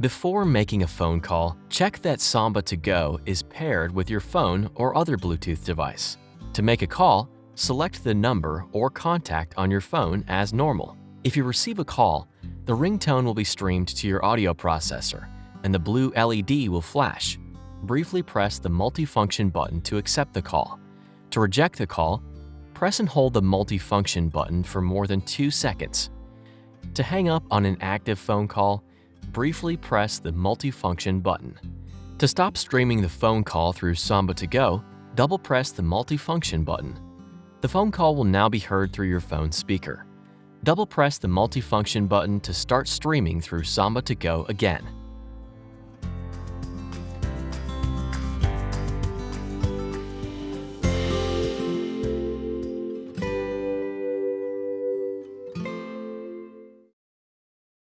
Before making a phone call, check that SAMBA 2 GO is paired with your phone or other Bluetooth device. To make a call, select the number or contact on your phone as normal. If you receive a call, the ringtone will be streamed to your audio processor and the blue LED will flash. Briefly press the multifunction button to accept the call. To reject the call, press and hold the multifunction button for more than 2 seconds. To hang up on an active phone call, briefly press the multifunction button. To stop streaming the phone call through SAMBA 2 GO, double press the multifunction button. The phone call will now be heard through your phone speaker. Double press the multifunction button to start streaming through SAMBA 2 GO again.